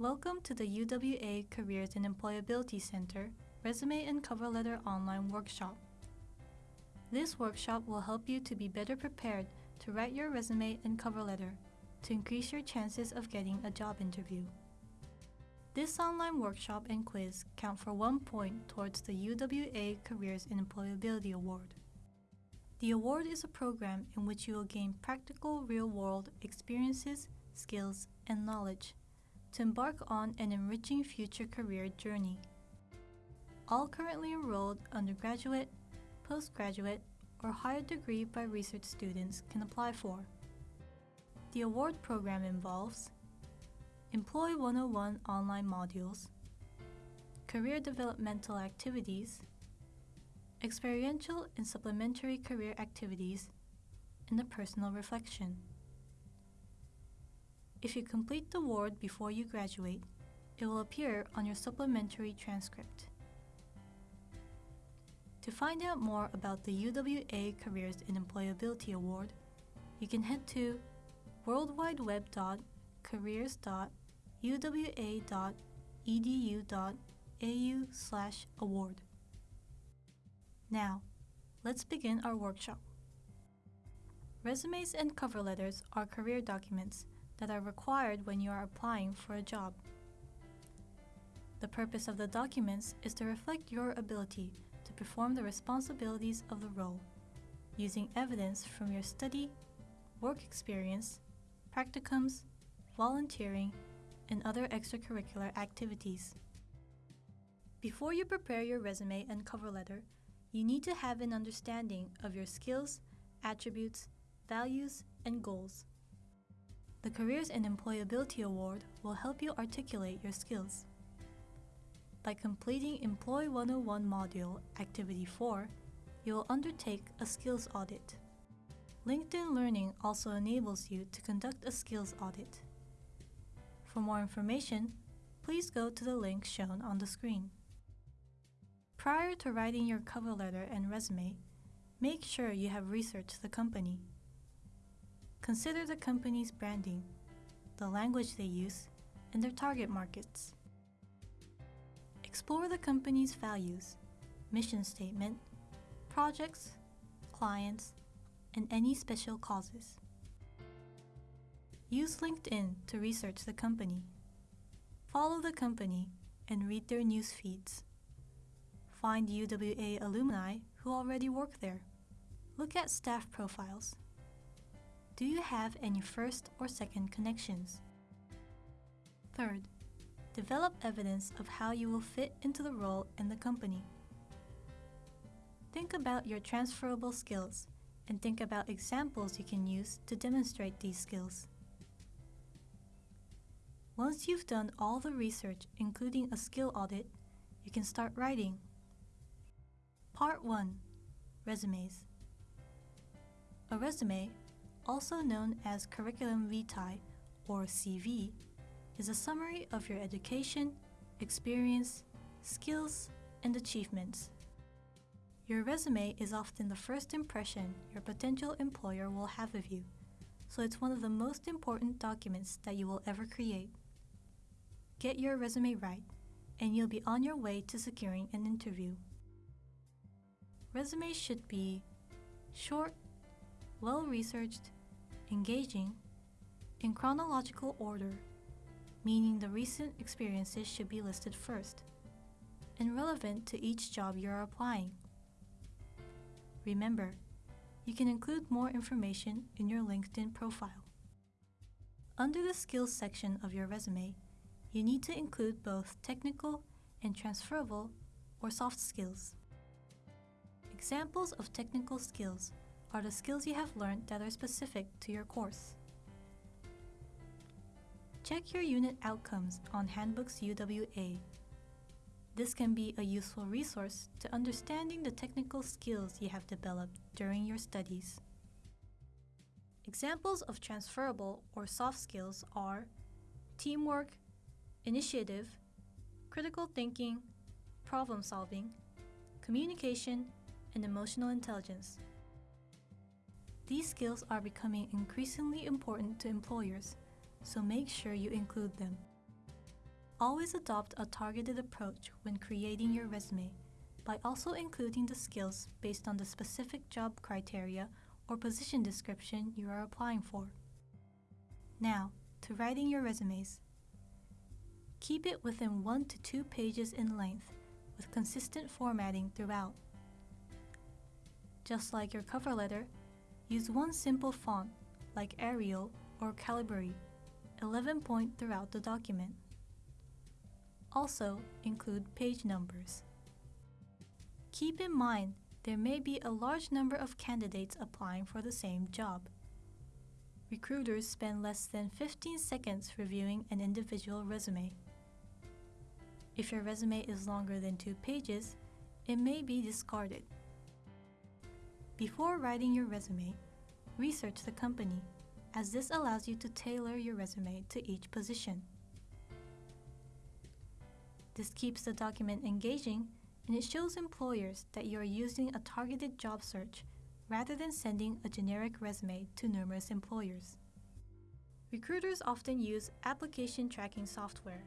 Welcome to the UWA Careers and Employability Center Resume and Cover Letter Online Workshop. This workshop will help you to be better prepared to write your resume and cover letter to increase your chances of getting a job interview. This online workshop and quiz count for one point towards the UWA Careers and Employability Award. The award is a program in which you will gain practical real-world experiences, skills, and knowledge to embark on an enriching future career journey. All currently enrolled undergraduate, postgraduate, or higher degree by research students can apply for. The award program involves Employ 101 online modules, career developmental activities, experiential and supplementary career activities, and a personal reflection. If you complete the award before you graduate, it will appear on your supplementary transcript. To find out more about the UWA Careers and Employability Award, you can head to worldwideweb.careers.uwa.edu.au slash award. Now, let's begin our workshop. Resumes and cover letters are career documents that are required when you are applying for a job. The purpose of the documents is to reflect your ability to perform the responsibilities of the role, using evidence from your study, work experience, practicums, volunteering, and other extracurricular activities. Before you prepare your resume and cover letter, you need to have an understanding of your skills, attributes, values, and goals. The Careers and Employability Award will help you articulate your skills. By completing Employ 101 Module Activity 4, you will undertake a skills audit. LinkedIn Learning also enables you to conduct a skills audit. For more information, please go to the link shown on the screen. Prior to writing your cover letter and resume, make sure you have researched the company. Consider the company's branding, the language they use, and their target markets. Explore the company's values, mission statement, projects, clients, and any special causes. Use LinkedIn to research the company. Follow the company and read their news feeds. Find UWA alumni who already work there. Look at staff profiles. Do you have any first or second connections? Third, develop evidence of how you will fit into the role in the company. Think about your transferable skills and think about examples you can use to demonstrate these skills. Once you've done all the research, including a skill audit, you can start writing. Part 1 Resumes A resume, also known as Curriculum Vitae or CV, is a summary of your education, experience, skills, and achievements. Your resume is often the first impression your potential employer will have of you, so it's one of the most important documents that you will ever create. Get your resume right, and you'll be on your way to securing an interview. Resumes should be short, well-researched, engaging, in chronological order, meaning the recent experiences should be listed first, and relevant to each job you're applying. Remember, you can include more information in your LinkedIn profile. Under the Skills section of your resume, you need to include both technical and transferable or soft skills. Examples of technical skills are the skills you have learned that are specific to your course. Check your unit outcomes on Handbooks UWA. This can be a useful resource to understanding the technical skills you have developed during your studies. Examples of transferable or soft skills are teamwork, initiative, critical thinking, problem solving, communication, and emotional intelligence. These skills are becoming increasingly important to employers so make sure you include them. Always adopt a targeted approach when creating your resume by also including the skills based on the specific job criteria or position description you are applying for. Now, to writing your resumes. Keep it within one to two pages in length with consistent formatting throughout. Just like your cover letter, use one simple font like Arial or Calibri, 11 point throughout the document. Also, include page numbers. Keep in mind there may be a large number of candidates applying for the same job. Recruiters spend less than 15 seconds reviewing an individual resume. If your resume is longer than two pages, it may be discarded. Before writing your resume, research the company, as this allows you to tailor your resume to each position. This keeps the document engaging and it shows employers that you are using a targeted job search rather than sending a generic resume to numerous employers. Recruiters often use application tracking software,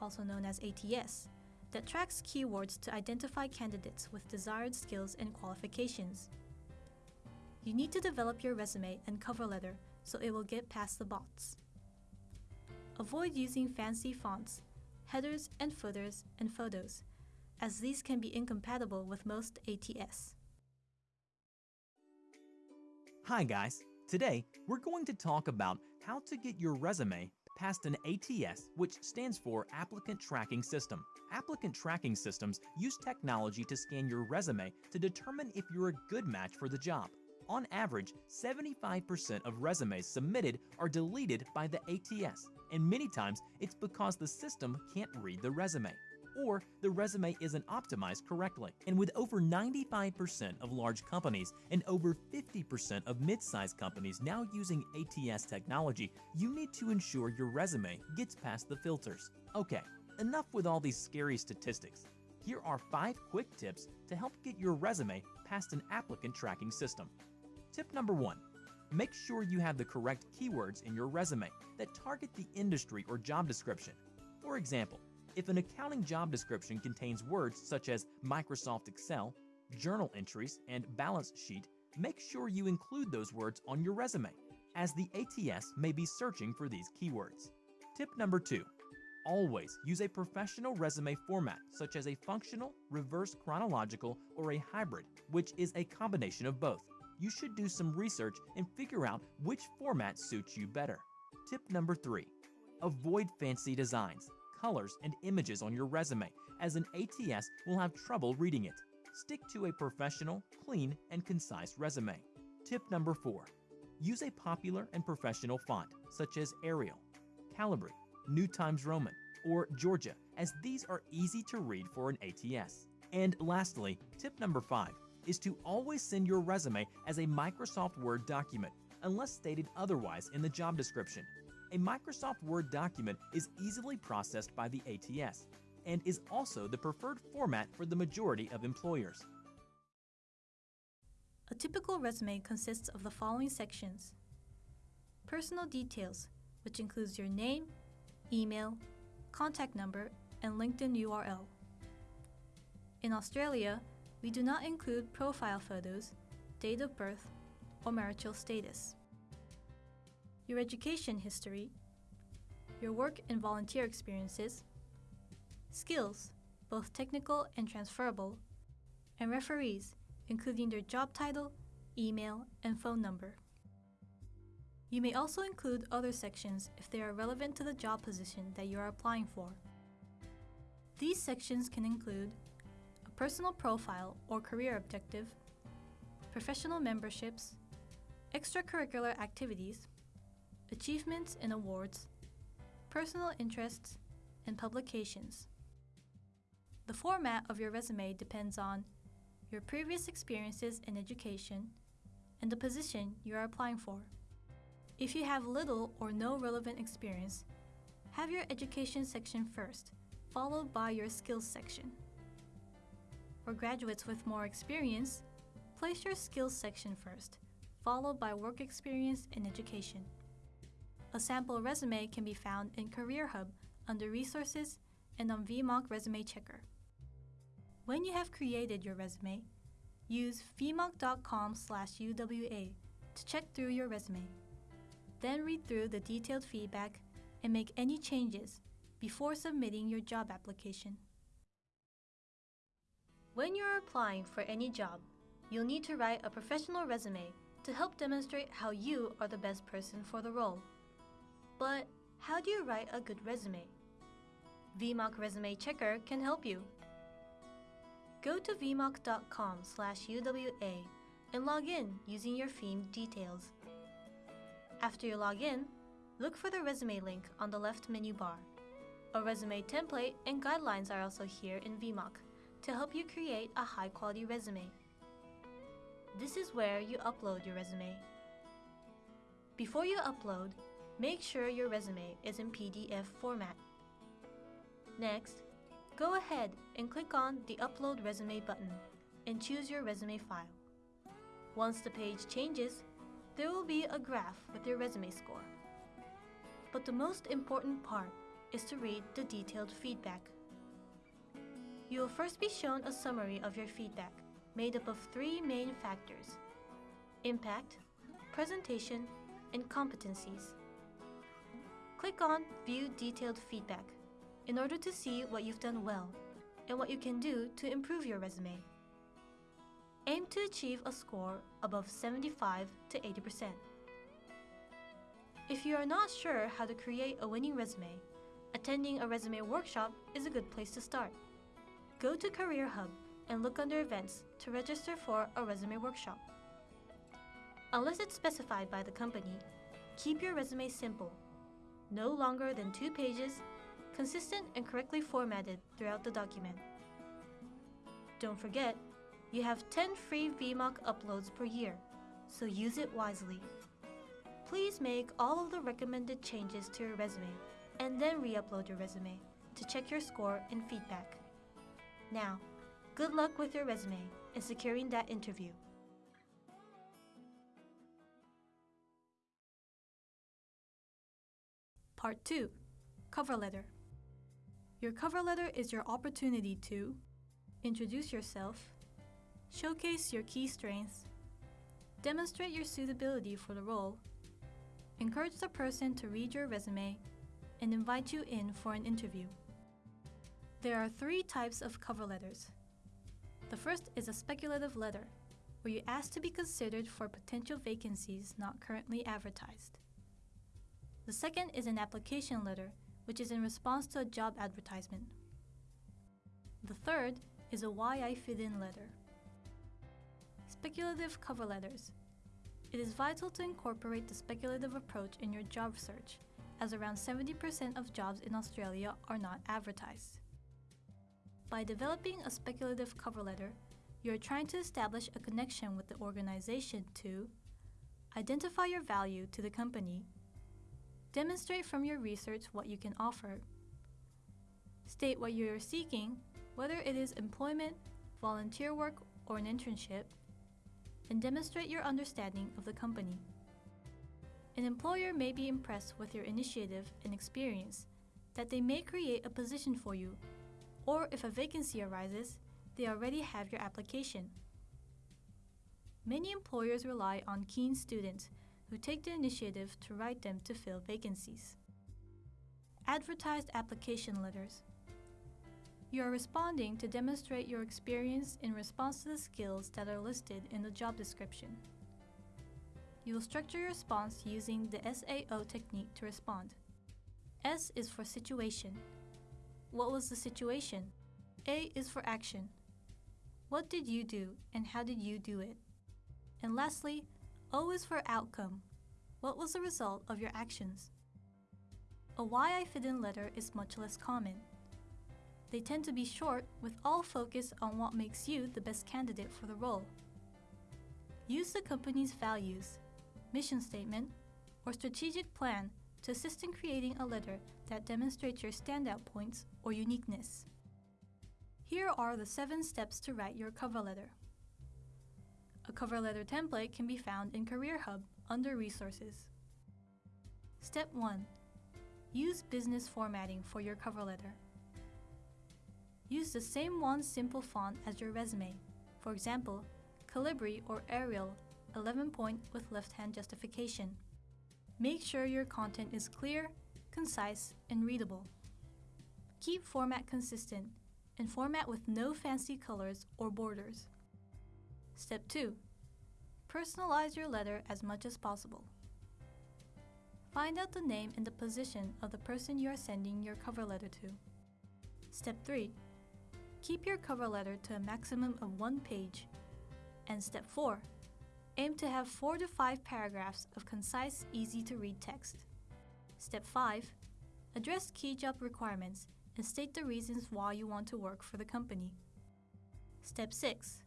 also known as ATS, that tracks keywords to identify candidates with desired skills and qualifications. You need to develop your resume and cover letter so it will get past the bots. Avoid using fancy fonts, headers and footers, and photos as these can be incompatible with most ATS. Hi guys, today we're going to talk about how to get your resume past an ATS, which stands for Applicant Tracking System. Applicant tracking systems use technology to scan your resume to determine if you're a good match for the job. On average, 75% of resumes submitted are deleted by the ATS, and many times it's because the system can't read the resume or the resume isn't optimized correctly. And with over 95% of large companies and over 50% of mid-sized companies now using ATS technology, you need to ensure your resume gets past the filters. Okay, enough with all these scary statistics. Here are five quick tips to help get your resume past an applicant tracking system. Tip number one, make sure you have the correct keywords in your resume that target the industry or job description. For example, if an accounting job description contains words such as Microsoft Excel, journal entries, and balance sheet, make sure you include those words on your resume, as the ATS may be searching for these keywords. Tip number two, always use a professional resume format such as a functional, reverse chronological, or a hybrid, which is a combination of both. You should do some research and figure out which format suits you better. Tip number three, avoid fancy designs colors, and images on your resume, as an ATS will have trouble reading it. Stick to a professional, clean, and concise resume. Tip number four, use a popular and professional font, such as Arial, Calibri, New Times Roman, or Georgia, as these are easy to read for an ATS. And lastly, tip number five is to always send your resume as a Microsoft Word document, unless stated otherwise in the job description. A Microsoft Word document is easily processed by the ATS and is also the preferred format for the majority of employers. A typical resume consists of the following sections. Personal details, which includes your name, email, contact number, and LinkedIn URL. In Australia, we do not include profile photos, date of birth, or marital status your education history, your work and volunteer experiences, skills, both technical and transferable, and referees, including their job title, email, and phone number. You may also include other sections if they are relevant to the job position that you are applying for. These sections can include personal profile or career objective, professional memberships, extracurricular activities, achievements and awards, personal interests, and publications. The format of your resume depends on your previous experiences in education and the position you are applying for. If you have little or no relevant experience, have your education section first, followed by your skills section. For graduates with more experience, place your skills section first, followed by work experience and education. A sample resume can be found in Career Hub under Resources and on VMock Resume Checker. When you have created your resume, use vmock.com/uwa to check through your resume. Then read through the detailed feedback and make any changes before submitting your job application. When you're applying for any job, you'll need to write a professional resume to help demonstrate how you are the best person for the role. But how do you write a good resume? VMock Resume Checker can help you. Go to vmock.com/uwa and log in using your Pheme details. After you log in, look for the resume link on the left menu bar. A resume template and guidelines are also here in VMock to help you create a high-quality resume. This is where you upload your resume. Before you upload, make sure your resume is in PDF format. Next, go ahead and click on the Upload Resume button and choose your resume file. Once the page changes, there will be a graph with your resume score. But the most important part is to read the detailed feedback. You will first be shown a summary of your feedback made up of three main factors impact, presentation, and competencies. Click on View Detailed Feedback in order to see what you've done well and what you can do to improve your resume. Aim to achieve a score above 75 to 80%. If you are not sure how to create a winning resume, attending a resume workshop is a good place to start. Go to Career Hub and look under Events to register for a resume workshop. Unless it's specified by the company, keep your resume simple, no longer than two pages, consistent and correctly formatted throughout the document. Don't forget, you have 10 free VMock uploads per year, so use it wisely. Please make all of the recommended changes to your resume and then re-upload your resume to check your score and feedback. Now, good luck with your resume and securing that interview. Part 2 Cover Letter Your cover letter is your opportunity to introduce yourself, showcase your key strengths, demonstrate your suitability for the role, encourage the person to read your resume, and invite you in for an interview. There are three types of cover letters. The first is a speculative letter, where you ask to be considered for potential vacancies not currently advertised. The second is an application letter, which is in response to a job advertisement. The third is a why I fit in letter. Speculative cover letters. It is vital to incorporate the speculative approach in your job search, as around 70% of jobs in Australia are not advertised. By developing a speculative cover letter, you are trying to establish a connection with the organization to identify your value to the company, demonstrate from your research what you can offer, state what you are seeking, whether it is employment, volunteer work, or an internship, and demonstrate your understanding of the company. An employer may be impressed with your initiative and experience that they may create a position for you, or if a vacancy arises, they already have your application. Many employers rely on keen students who take the initiative to write them to fill vacancies. Advertised application letters. You are responding to demonstrate your experience in response to the skills that are listed in the job description. You will structure your response using the SAO technique to respond. S is for situation. What was the situation? A is for action. What did you do and how did you do it? And lastly, O is for outcome. What was the result of your actions? A why I fit in letter is much less common. They tend to be short with all focus on what makes you the best candidate for the role. Use the company's values, mission statement, or strategic plan to assist in creating a letter that demonstrates your standout points or uniqueness. Here are the seven steps to write your cover letter. A cover letter template can be found in Career Hub under Resources. Step 1. Use business formatting for your cover letter. Use the same one simple font as your resume. For example, Calibri or Arial 11 point with left-hand justification. Make sure your content is clear, concise, and readable. Keep format consistent and format with no fancy colors or borders. Step 2. Personalize your letter as much as possible. Find out the name and the position of the person you are sending your cover letter to. Step 3. Keep your cover letter to a maximum of one page. And step 4. Aim to have 4 to 5 paragraphs of concise, easy to read text. Step 5. Address key job requirements and state the reasons why you want to work for the company. Step 6.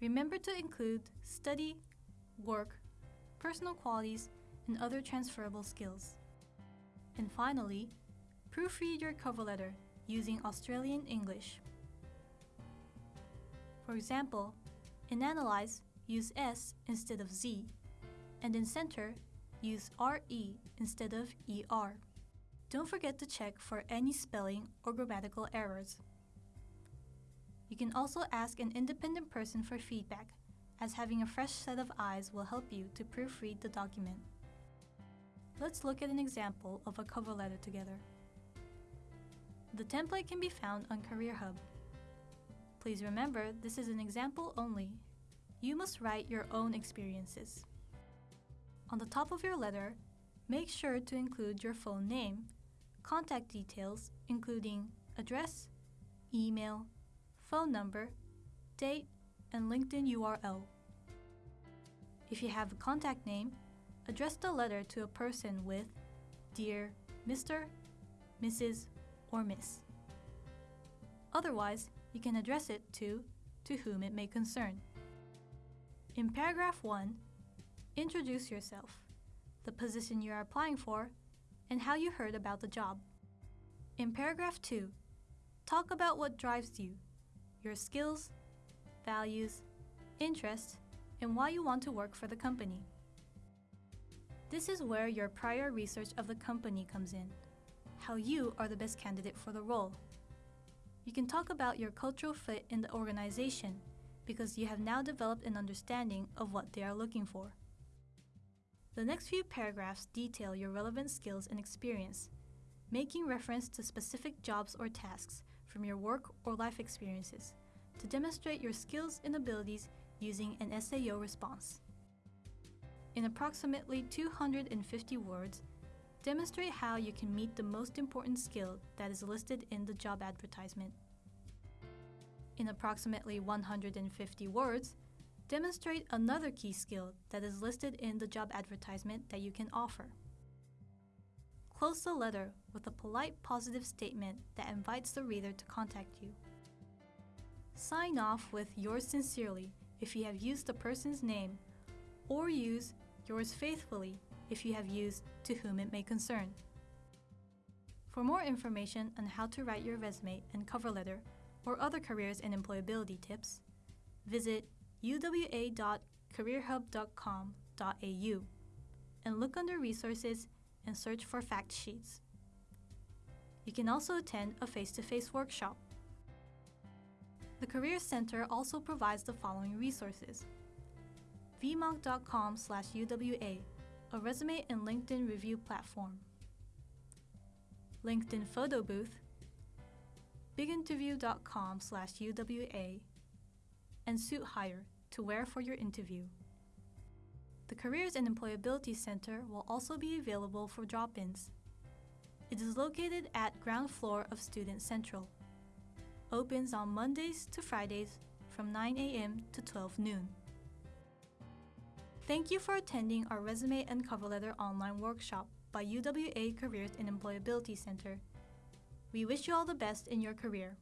Remember to include study, work, personal qualities, and other transferable skills. And finally, proofread your cover letter using Australian English. For example, in Analyze, use S instead of Z, and in Center, use RE instead of ER. Don't forget to check for any spelling or grammatical errors. You can also ask an independent person for feedback, as having a fresh set of eyes will help you to proofread the document. Let's look at an example of a cover letter together. The template can be found on Career Hub. Please remember this is an example only. You must write your own experiences. On the top of your letter, make sure to include your phone name, contact details including address, email, phone number, date, and LinkedIn URL. If you have a contact name, address the letter to a person with Dear Mr., Mrs., or Miss. Otherwise, you can address it to To whom it may concern. In paragraph 1, introduce yourself, the position you are applying for, and how you heard about the job. In paragraph 2, talk about what drives you, your skills, values, interests, and why you want to work for the company. This is where your prior research of the company comes in, how you are the best candidate for the role. You can talk about your cultural fit in the organization because you have now developed an understanding of what they are looking for. The next few paragraphs detail your relevant skills and experience, making reference to specific jobs or tasks from your work or life experiences to demonstrate your skills and abilities using an SAO response. In approximately 250 words, demonstrate how you can meet the most important skill that is listed in the job advertisement. In approximately 150 words, demonstrate another key skill that is listed in the job advertisement that you can offer. Close the letter with a polite positive statement that invites the reader to contact you. Sign off with yours sincerely if you have used the person's name, or use yours faithfully if you have used to whom it may concern. For more information on how to write your resume and cover letter or other careers and employability tips, visit uwa.careerhub.com.au and look under resources and search for fact sheets. You can also attend a face-to-face workshop. The Career Center also provides the following resources. vmock.com UWA, a resume and LinkedIn review platform. LinkedIn Photo Booth, biginterview.com slash UWA, and Suit Hire to wear for your interview. The Careers and Employability Center will also be available for drop-ins. It is located at ground floor of Student Central. Opens on Mondays to Fridays from 9 a.m. to 12 noon. Thank you for attending our Resume and Cover Letter online workshop by UWA Careers and Employability Center. We wish you all the best in your career.